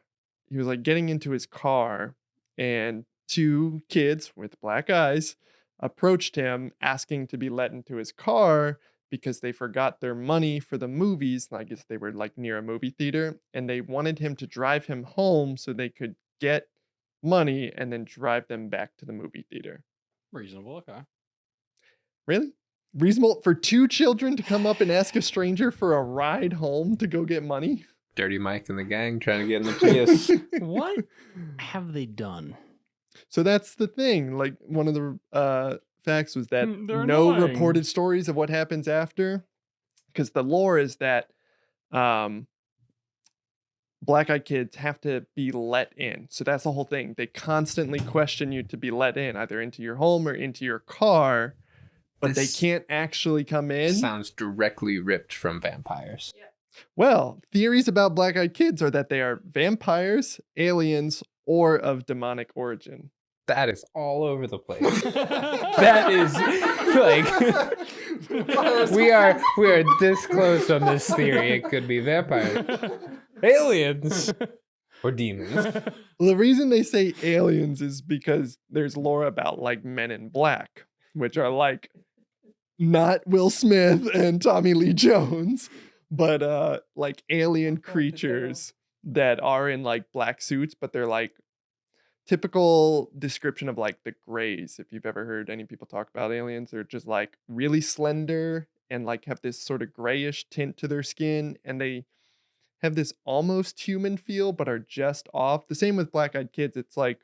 he was like getting into his car, and two kids with black eyes approached him asking to be let into his car because they forgot their money for the movies. I guess they were like near a movie theater and they wanted him to drive him home so they could get money and then drive them back to the movie theater. Reasonable. Okay. Really? Reasonable for two children to come up and ask a stranger for a ride home to go get money? Dirty Mike and the gang trying to get in the Prius. What have they done? So that's the thing. Like one of the uh, facts was that Mm, they're no annoying. reported stories of what happens after, because the lore is that um, black-eyed kids have to be let in. So that's the whole thing. They constantly question you to be let in, either into your home or into your car, but This they can't actually come in. Sounds directly ripped from vampires. Well, theories about black-eyed kids are that they are vampires, aliens, or of demonic origin. That is all over the place. that is like we are we are this close on this theory. It could be vampires, aliens, or demons. The reason they say aliens is because there's lore about like Men in Black, which are like not Will Smith and Tommy Lee Jones, but uh like alien creatures that are in like black suits, but they're like typical description of like the grays. If you've ever heard any people talk about aliens, they're just like really slender and like have this sort of grayish tint to their skin and they have this almost human feel but are just off. The same with black eyed kids. It's like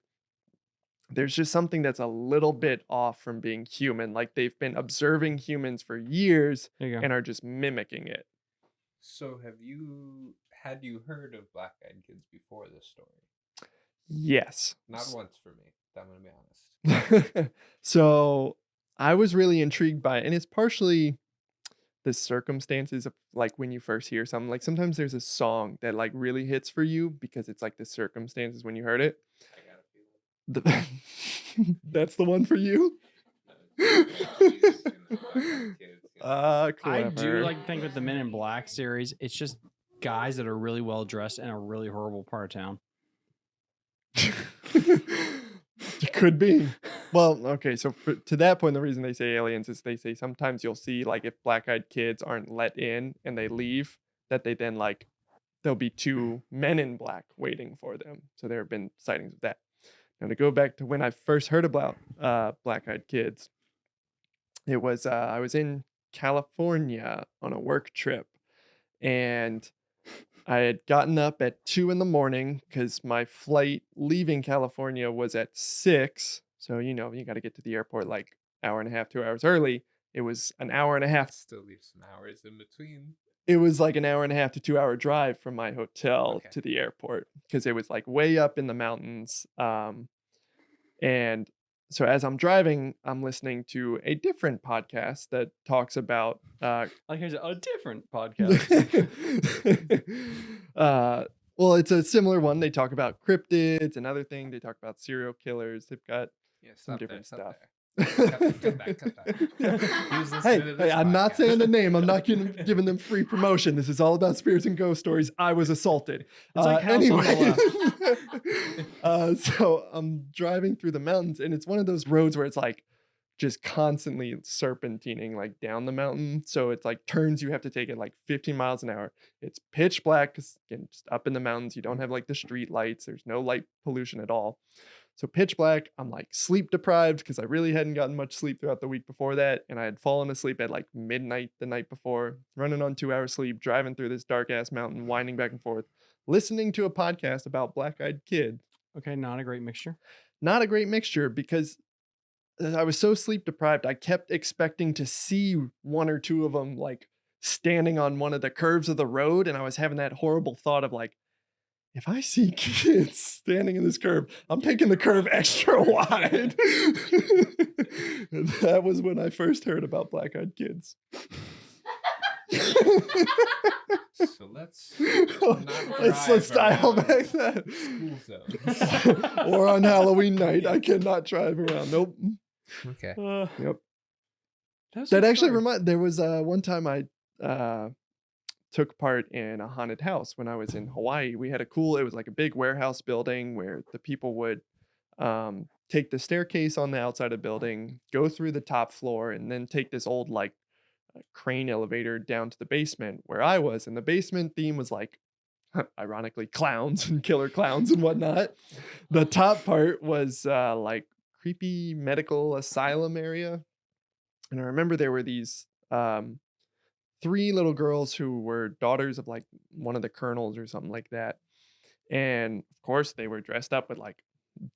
there's just something that's a little bit off from being human. Like they've been observing humans for years There you go. and are just mimicking it. So have you had you heard of Black Eyed Kids before this story? Yes. Not once for me. I'm gonna be honest. so I was really intrigued by it. And it's partially the circumstances of like when you first hear something. Like sometimes there's a song that like really hits for you because it's like the circumstances when you heard it. I got a feeling. The, that's the one for you? Ah, I do like think with the Men in Black series, it's just guys that are really well dressed in a really horrible part of town. it could be. Well, okay, so for, to that point, the reason they say aliens is they say sometimes you'll see like if black-eyed kids aren't let in and they leave, that they then like there'll be two men in black waiting for them. So there have been sightings of that. Now to go back to when I first heard about uh, black-eyed kids, it was uh, I was in California on a work trip, and I had gotten up at two in the morning because my flight leaving California was at six. So, you know, you got to get to the airport like hour and a half, two hours early. It was an hour and a half. Still leave some hours in between. It was like an hour and a half to two hour drive from my hotel Okay. to the airport because it was like way up in the mountains. Um, and so as I'm driving, I'm listening to a different podcast that talks about uh, Like here's a different podcast. uh, Well, it's a similar one. They talk about cryptids. Another thing they talk about serial killers. They've got Yeah, some stop there, different stuff. Cut cut that, cut that. Who's hey, hey, I'm not saying the name. I'm not giving, giving them free promotion. This is all about spirits and ghost stories. I was assaulted. It's like House on the uh, so I'm driving through the mountains, and it's one of those roads where it's like just constantly serpentining like down the mountain. So it's like turns you have to take at like 15 miles an hour. It's pitch black because again, just up in the mountains, you don't have like the street lights. There's no light pollution at all. So pitch black. I'm like sleep deprived because I really hadn't gotten much sleep throughout the week before that, and I had fallen asleep at like midnight the night before, running on two hours sleep, driving through this dark ass mountain, winding back and forth, listening to a podcast about black eyed kid Okay, not a great mixture. not a great mixture because uh, I was so sleep deprived. I kept expecting to see one or two of them like standing on one of the curves of the road. And I was having that horrible thought of like, if I see kids standing in this curve, I'm taking the curve extra wide. that was when I first heard about black eyed kids. So let's let's, let's dial back that. or on Halloween night, I cannot drive around. Nope. Okay. Uh, Yep. that's That actually story. remind. There was uh, one time I uh, took part in a haunted house when I was in Hawaii. We had a cool. It was like a big warehouse building where the people would um, take the staircase on the outside of the building, go through the top floor, and then take this old like uh, crane elevator down to the basement where I was. And the basement theme was like. Ironically, clowns and killer clowns and whatnot. The top part was uh, like creepy medical asylum area and I remember there were these um, three little girls who were daughters of like one of the colonels or something like that. And of course, they were dressed up with like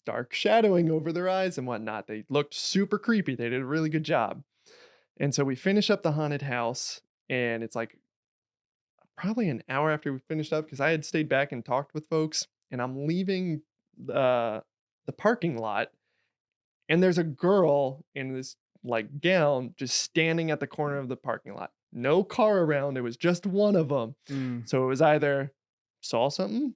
dark shadowing over their eyes and whatnot. They looked super creepy. They did a really good job. And so we finish up the haunted house, and it's like probably an hour after we finished up because I had stayed back and talked with folks, and I'm leaving uh, the parking lot, and there's a girl in this like gown just standing at the corner of the parking lot. No car around. It was just one of them. Mm. So it was either saw something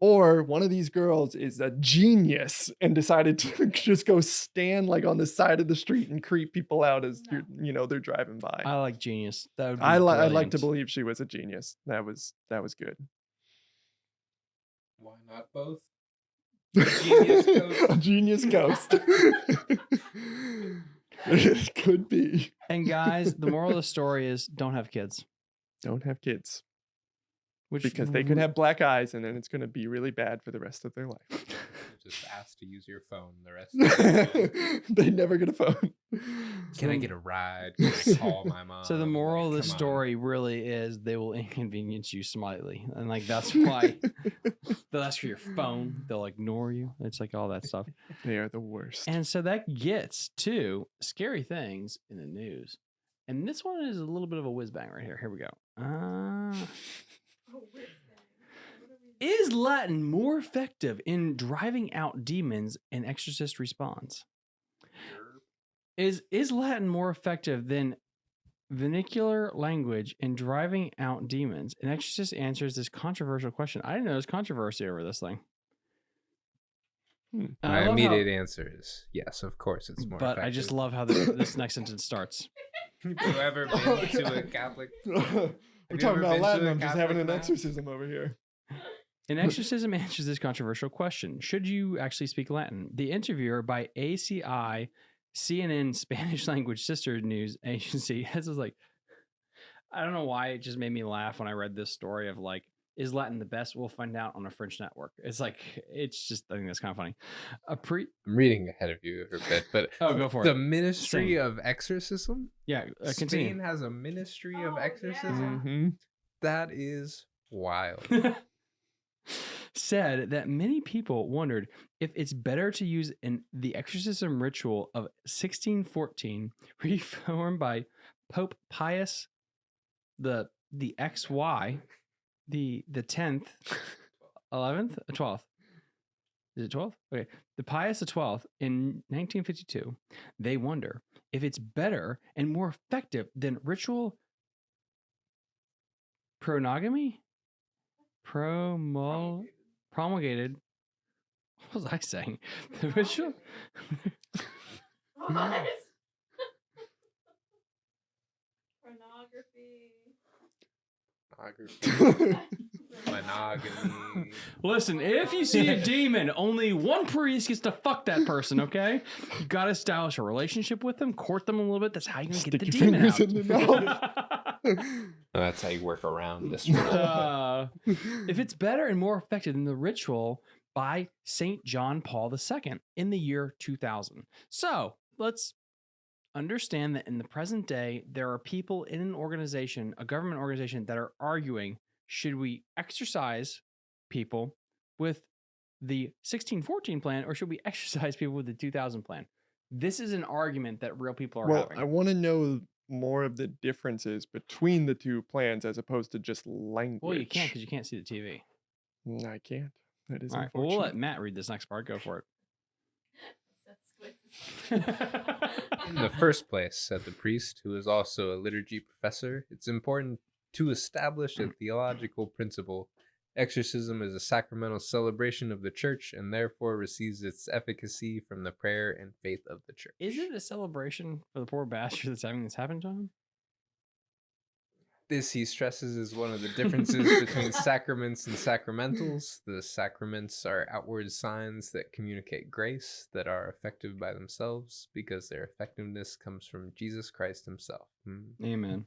or one of these girls is a genius and decided to just go stand like on the side of the street and creep people out as you're, you know they're driving by. I like genius. That would be I li- I'd like to believe she was a genius. That was that was good. Why not both? Genius ghost. a genius ghost. it could be. And guys, the moral of the story is don't have kids. Don't have kids Which because they could have black eyes and then it's going to be really bad for the rest of their life. Just ask to use your phone the rest of the they never get a phone. Can I get a ride? Can I call my mom? So the moral of the come on. story really is they will inconvenience you slightly, and like that's why they'll ask for your phone. They'll ignore you. It's like all that stuff. they are the worst. And so that gets to scary things in the news. And this one is a little bit of a whiz bang right here. Here we go. Uh, is Latin more effective in driving out demons? An exorcist responds. Is is Latin more effective than vernacular language in driving out demons? An exorcist answers this controversial question. I didn't know there was controversy over this thing. Hmm. My love how- immediate answer is yes, of course it's more. Effective. But I just love how this, this next sentence starts. Have you ever been to a Catholic? We're talking about been to Latin. a I'm just having Catholic an mass? exorcism over here. An exorcism answers this controversial question Should you actually speak Latin? The interviewer by ACI, CNN Spanish language sister news agency, has was like, I don't know why it just made me laugh when I read this story of like, is Latin the best? We'll find out on a French network. It's like, it's just, I think that's kind of funny. A pre, I'm reading ahead of you a bit, but oh, go for the it. Ministry Sing. of Exorcism. Yeah, uh, Spain continue. has a Ministry Oh, of yeah. Exorcism. Mhm. That is wild. said that many people wondered if it's better to use an the exorcism ritual of 1614 reformed by Pope Pius the the XY the the 10th 11th 12th is it 12th okay. The Pius the 12th in 1952 they wonder if it's better and more effective than ritual pronogamy? Promo promulgated. What was I saying? The ritual. What? Pornography. Pornography, monogamy. Listen, if you see a demon, only one priest gets to fuck that person. Okay, you gotta establish a relationship with them, court them a little bit. That's how you're gonna Stick get the your demon fingers out. in the That's how you work around this one. Uh, if it's better and more effective than the ritual by Saint John Paul II in the year 2000. So let's understand that in the present day, there are people in an organization, a government organization, that are arguing should we exercise people with the 1614 plan or should we exercise people with the 2000 plan? This is an argument that real people are well, having. I want to know more of the differences between the two plans as opposed to just language. well, you can't because you can't see the TV. Mm, I can't. That is All right, well, we'll let Matt read this next part. Go for it. In the first place, said the priest, who is also a liturgy professor, it's important to establish a mm. theological principle. Exorcism is a sacramental celebration of the church and therefore receives its efficacy from the prayer and faith of the church. Is it a celebration for the poor bastard that's having this happen to him? This, he stresses, is one of the differences between sacraments and sacramentals. The sacraments are outward signs that communicate grace that are effective by themselves because their effectiveness comes from Jesus Christ himself. Hmm. Amen.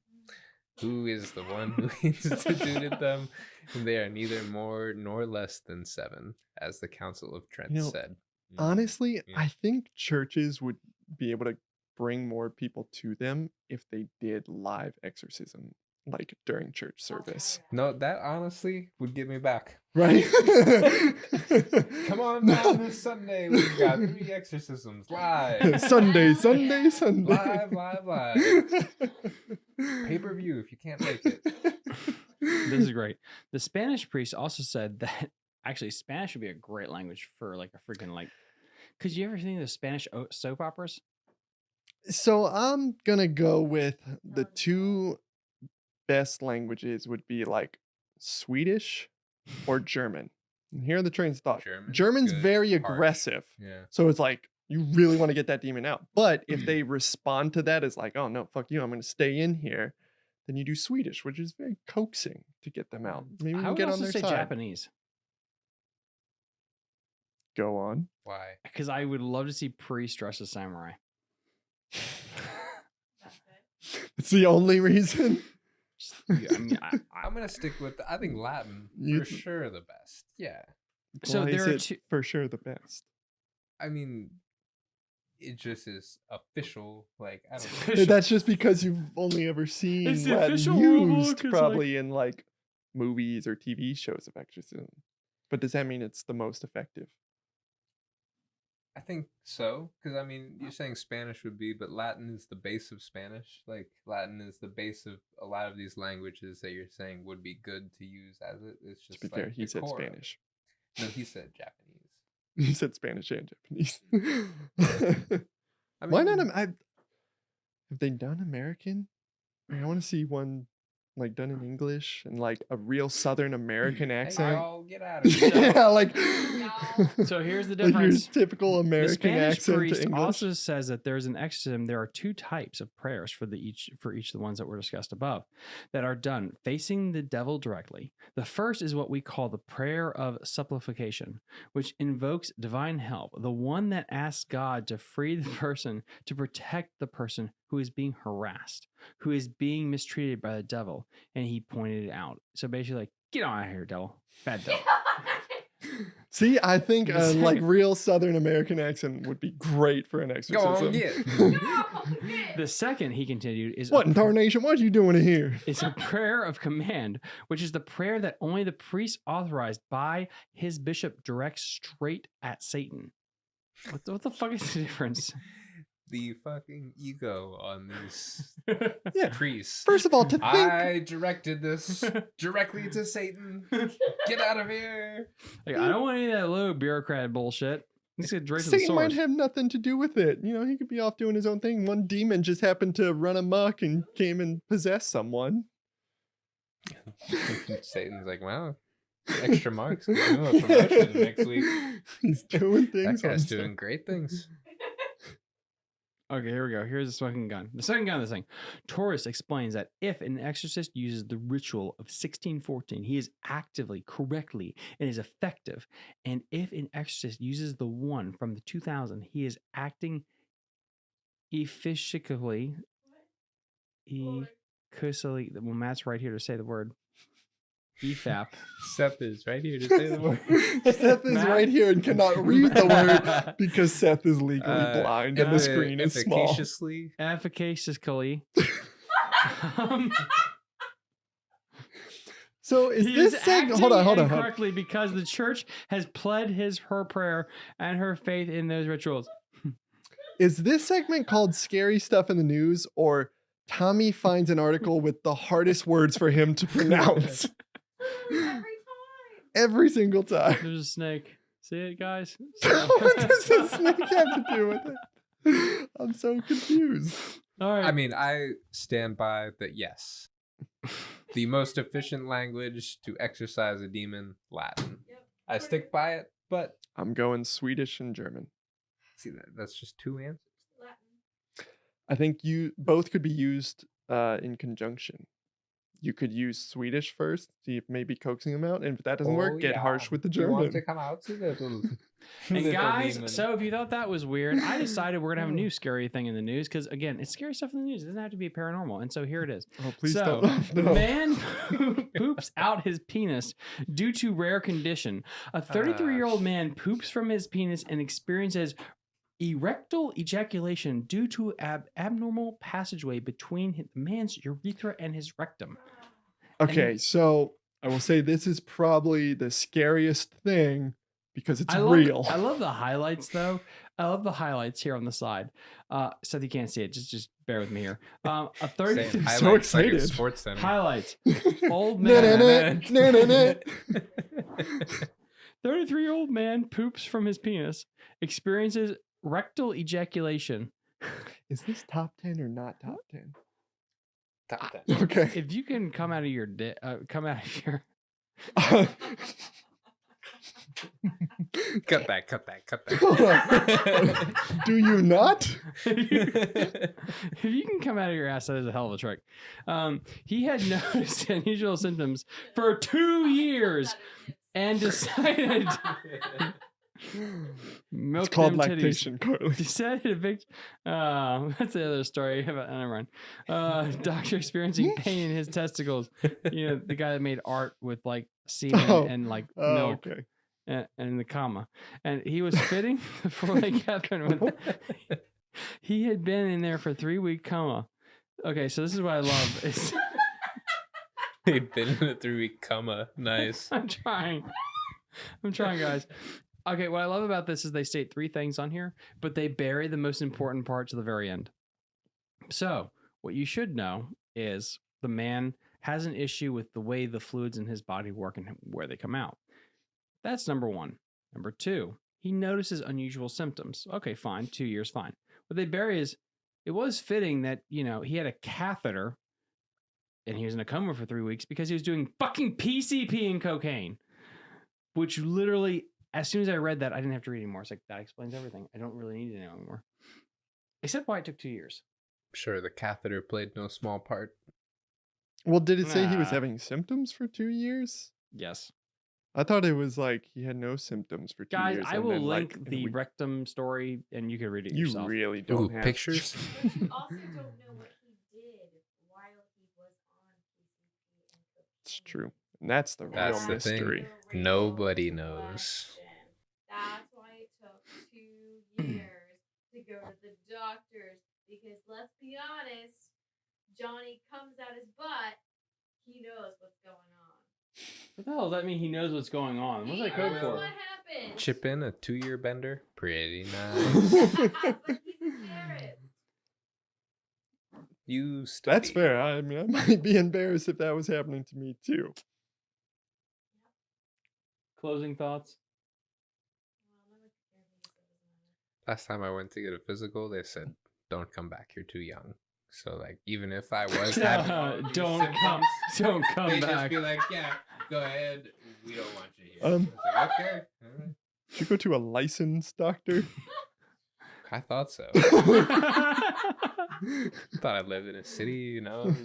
who is the one who instituted them, and they are neither more nor less than seven, as the Council of Trent You know, said. Mm. Honestly, Yeah. I think churches would be able to bring more people to them if they did live exorcism, like during church oh, service. No, that honestly would get me back. Right? Come on down this Sunday. We've got three exorcisms live. Sunday, Sunday, Sunday. Live, live, live. Pay per view if you can't make it. This is great. The Spanish priest also said that actually Spanish would be a great language for like a freaking like. Cause you ever seen the Spanish soap operas? So I'm gonna go with the oh, two best languages would be like Swedish or German. And here are the trains of thought. German, German's good, very harsh. aggressive. Yeah. So it's like you really want to get that demon out. But if mm-hmm. they respond to that as like, oh no, fuck you, I'm gonna stay in here, then you do Swedish, which is very coaxing to get them out. Mm. Maybe we I can would get on also their say side. Japanese Go on. Why? because I would love to see priests dressed as samurai. It's the only reason. Just- yeah, I mean, I, I, I'm gonna stick with. I think Latin for sure the best. Yeah. So Why is there are it two- for sure the best. I mean, it just is official. Like I don't know. That's just because you've only ever seen It's Latin official rule book, used like- probably in like movies or TV shows of exorcism. But does that mean it's the most effective? I think so, because I mean, you're saying Spanish would be, but Latin is the base of Spanish. Like Latin is the base of a lot of these languages that you're saying would be good to use as it. It's To just be like fair, he said. Spanish. No, he said Japanese. He said Spanish and Japanese. I Why not? mean, I, have they done American? I, mean, I want to see one like done in English and like a real Southern American accent. y'all, get out of here. yeah, like So here's the like your difference. typical the American Spanish accent priest to English. also says that there's an exorcism. There are two types of prayers for the each for each of the ones that were discussed above that are done facing the devil directly. The first is what we call the prayer of supplication, which invokes divine help, the one that asks God to free the person to protect the person who is being harassed, who is being mistreated by the devil, and he pointed it out. So basically, like, get on out of here, devil, bad devil. See, I think The a like real Southern American accent would be great for an Go exorcism. on, get. The second, he continued, is what in pr- tarnation? What are you doing in here? It's a prayer of command, which is the prayer that only the priest authorized by his bishop directs straight at Satan. What the, what the fuck is the difference? The fucking ego on these Yeah. priests. First of all, to think I directed this directly to Satan. Get out of here. Like, I don't want any of that low bureaucrat bullshit. Let's get direct Satan might have nothing to do with it. You know, he could be off doing his own thing. One demon just happened to run amok and came and possessed someone. Satan's like, wow, Extra marks. give him a promotion next week. He's doing things. on guy's stuff. doing great things. Okay, here we go. Here's the smoking gun. The second gun of this thing. Torres explains that if an exorcist uses the ritual of 1614, he is actively, correctly, and is effective. And if an exorcist uses the one from the 2000, he is acting efficiently. Ecusily. Well, Matt's right here to say the word. EFAP. Seth is right here to say the word. Seth is Matt? right here and cannot read the word because Seth is legally Uh, blind and the effi- screen is small. efficaciously. Efficaciously. um, So is he this is segment? Hold on, hold on, hold on. Correctly, because the church has pled his her prayer and her faith in those rituals. Is this segment called "Scary Stuff in the News" or Tommy finds an article with the hardest words for him to pronounce Every time. every single time? There's a snake. See it, guys? what does a snake have to do with it? I'm so confused. All right. I mean, I stand by that. Yes, the most efficient language to exorcise a demon, Latin. Yep. I stick by it, but I'm going Swedish and German. see that that's just two answers. Latin. I think you both could be used uh, in conjunction. You could use Swedish first, see if maybe coaxing them out, and if that doesn't Oh, work, get yeah. harsh with the You want to German. come out to little, and little guys, demon. so if you thought that was weird, I decided we're gonna have a new scary thing in the news because again, it's scary stuff in the news. It doesn't have to be paranormal, and so here it is. Oh, please so, don't. No. man poops out his penis due to rare condition. A 33 year old man poops from his penis and experiences erectile ejaculation due to ab- abnormal passageway between the man's urethra and his rectum. Okay, so I will say this is probably the scariest thing because it's I love, real. I love the highlights though. I love the highlights here on the side. Uh, so you can't see it. Just just bear with me here. Um, a 30 Same. so Highlights like a excited. Sports center. highlights. Old Na- na- man. na- na- na- na. 33 year old man poops from his penis, experiences rectal ejaculation. Is this top 10 or not top 10? Top ten. Okay. If you can come out of your di- uh, come out of your cut that. Cut that. Cut that. Do you not? if you can come out of your ass, that is a hell of a trick. Um, he had noticed unusual symptoms for two years and decided milk It's called them titties. lactation, Carly. Decided to vict- uh, that's the other story about never mind. Uh, doctor experiencing pain in his testicles. You know, the guy that made art with like semen Oh. and like Oh, milk okay. and, and the comma. And he was fitting before they Catherine with he had been in there for three week coma. Okay, so this is what I love. Is They'd been in a three week coma. Nice. I'm trying. I'm trying, guys. Okay, what I love about this is they state three things on here, but they bury the most important part to the very end. So, what you should know is the man has an issue with the way the fluids in his body work and where they come out. That's number one. Number two, he notices unusual symptoms. Okay, fine. Two years, fine. What they bury is it was fitting that, you know, he had a catheter and he was in a coma for three weeks because he was doing fucking PCP and cocaine, which literally, as soon as I read that, I didn't have to read anymore. It's like, that explains everything. I don't really need to know anymore. Except why it took two years. Sure, the catheter played no small part. Well, did it say he was Nah. having symptoms for two years? Yes. I thought it was like he had no symptoms for two Guys, years. I and will then, like, link in a the week- rectum story and you can read it You yourself. really don't Ooh, have pictures. We also don't know what he did while he was on PCP and cocaine. It's true. And that's the That's real the thing. mystery. The Nobody knows. Question. That's why it took two years to go to the doctors because let's be honest, Johnny comes out his butt, he knows what's going on. What the hell does that mean? He knows what's going on. What's that code for? What happened? Chip in a two year bender. Pretty nice. but he's embarrassed. you still That's fair. I mean, I might be embarrassed if that was happening to me too. Closing thoughts? Last time I went to get a physical, they said, "Don't come back. You're too young." So like, even if I was having all of these don't come, don't come they'd just back. be like, "Yeah, go ahead. We don't want you here. Um, I was like, okay. all right. Should go to a licensed doctor. I thought so. thought I lived in a city, you know,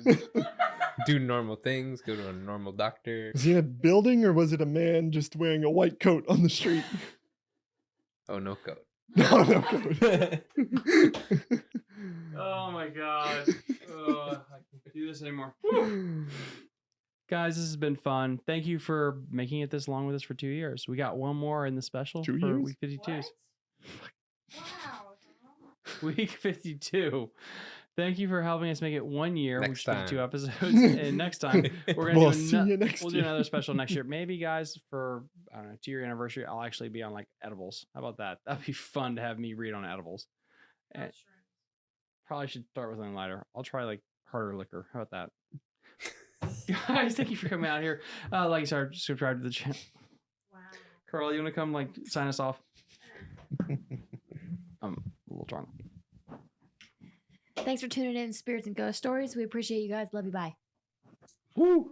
do normal things, go to a normal doctor. Was he in a building or was it a man just wearing a white coat on the street? Oh, no coat. No, no coat. oh my god. Oh, I can't do this anymore. Guys, this has been fun. Thank you for making it this long with us for two years. We got one more in the special Two for years? week 52s. What? Wow. Week 52. Thank you for helping us make it one year. Next week 52 time. episodes. and next time, we're going to we'll do see ano- you next we'll do another special next year. Maybe, guys, for I don't know, two year anniversary, I'll actually be on like edibles. How about that? That'd be fun to have me read on edibles. Eh, Mushrooms. Probably should start with something lighter. I'll try like harder liquor. How about that? Guys, thank you for coming out here. Uh, like, sorry, subscribe to the channel. Wow. Carl, you want to come like sign us off? I'm a little drunk. Thanks for tuning in, Spirits and Ghost Stories. We appreciate you guys. Love you. Bye. Woo.